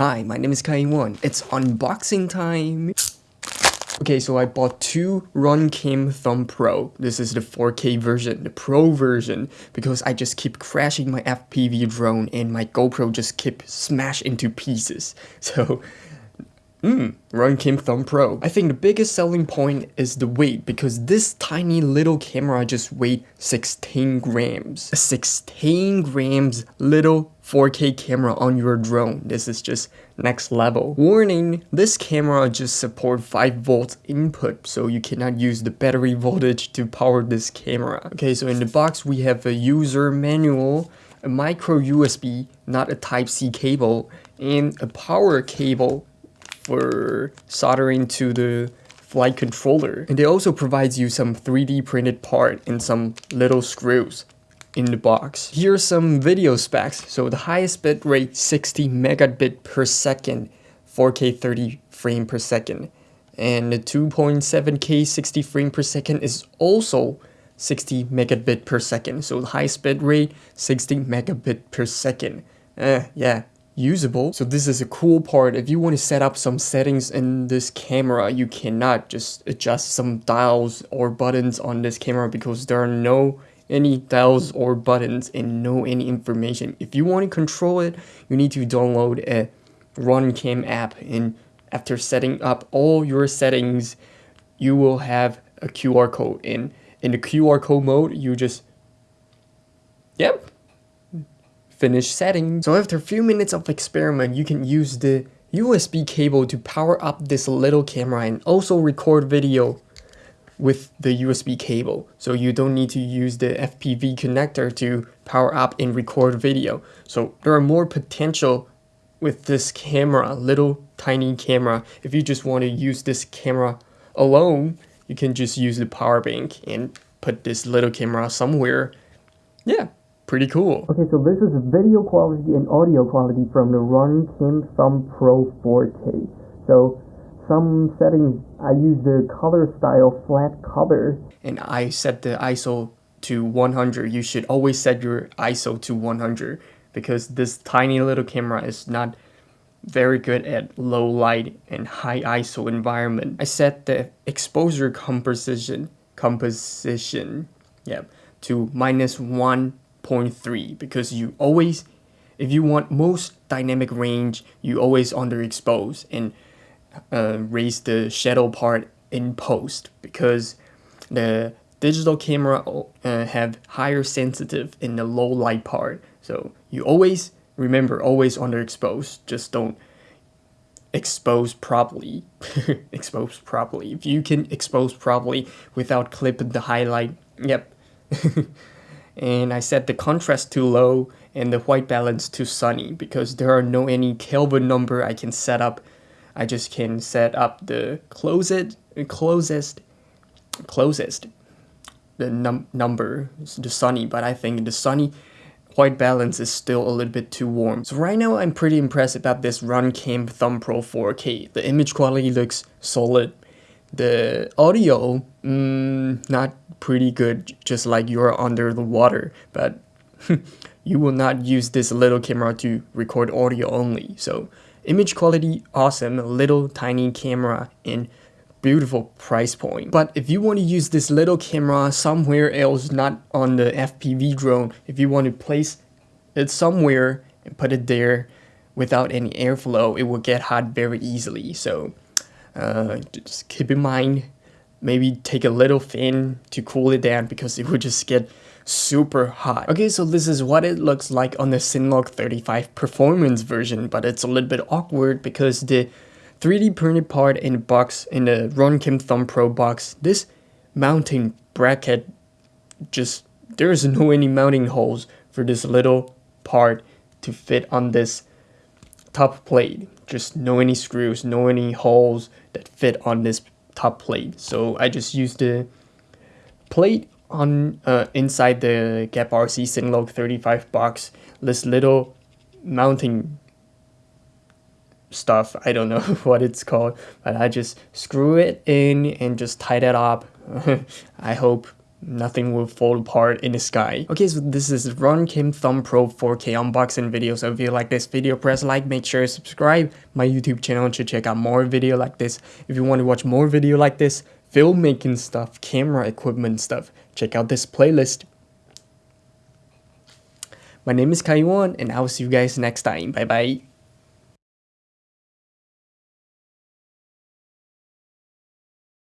Hi, my name is Kai1. It's unboxing time. Okay, so I bought two Runcam Thumb Pro. This is the 4K version, the Pro version, because I just keep crashing my FPV drone and my GoPro just keep smash into pieces. So Mmm, Runcam Thumb Pro. I think the biggest selling point is the weight because this tiny little camera just weighed 16 grams. A 16 grams little 4K camera on your drone. This is just next level. Warning, this camera just support 5 volts input so you cannot use the battery voltage to power this camera. Okay, so in the box we have a user manual, a micro USB, not a type C cable, and a power cable for soldering to the flight controller. And it also provides you some 3D printed part and some little screws in the box. Here are some video specs. So the highest bit rate 60 megabit per second, 4K 30 frame per second. And the 2.7K 60 frame per second is also 60 megabit per second. So the highest bit rate 60 megabit per second. Uh, yeah, usable. So this is a cool part. If you want to set up some settings in this camera, you cannot just adjust some dials or buttons on this camera because there are no any dials or buttons and no any information. If you want to control it, you need to download a Runcam app and after setting up all your settings, you will have a QR code in in the QR code mode, you just Yep, finish setting. So after a few minutes of experiment, you can use the USB cable to power up this little camera and also record video with the USB cable. So you don't need to use the FPV connector to power up and record video. So there are more potential with this camera, little tiny camera. If you just want to use this camera alone, you can just use the power bank and put this little camera somewhere. Yeah, pretty cool. Okay, so this is video quality and audio quality from the Runcam Thumb Pro 4K. So some settings, I use the color style flat color. And I set the ISO to 100. You should always set your ISO to 100 because this tiny little camera is not very good at low light and high ISO environment. I set the exposure composition composition yeah to minus 1 0.3 because you always if you want most dynamic range you always underexpose and uh, raise the shadow part in post because the digital camera uh, have higher sensitive in the low light part. So you always remember always underexpose. Just don't expose properly. Expose properly. If you can expose properly without clipping the highlight yep and I set the contrast to low and the white balance to sunny because there are no any Kelvin number I can set up. I just can set up the closest, closest, closest, the num number, the sunny, but I think the sunny white balance is still a little bit too warm. So right now I'm pretty impressed about this Runcam Thumb Pro 4K. The image quality looks solid. The audio, mm, not pretty good, just like you're under the water, but you will not use this little camera to record audio only. So image quality, awesome, little tiny camera and beautiful price point. But if you want to use this little camera somewhere else, not on the FPV drone, if you want to place it somewhere and put it there without any airflow, it will get hot very easily. So uh, just keep in mind maybe take a little fan to cool it down because it would just get super hot. Okay, so this is what it looks like on the Cinelog 35 performance version, but it's a little bit awkward because the 3D printed part in the box, in the Runcam Thumb Pro box, this mounting bracket just, there's no any mounting holes for this little part to fit on this top plate. Just no any screws, no any holes that fit on this top plate. So I just use the plate on uh, inside the GEPRC Cinelog 35 box. This little mounting stuff. I don't know what it's called, but I just screw it in and just tie that up. I hope nothing will fall apart in the sky. Okay, so this is Runcam Thumb Pro 4K unboxing video. So if you like this video, press like, make sure to subscribe my YouTube channel to check out more video like this. If you want to watch more video like this, filmmaking stuff, camera equipment stuff, check out this playlist. My name is Kaiwan and I will see you guys next time. Bye bye.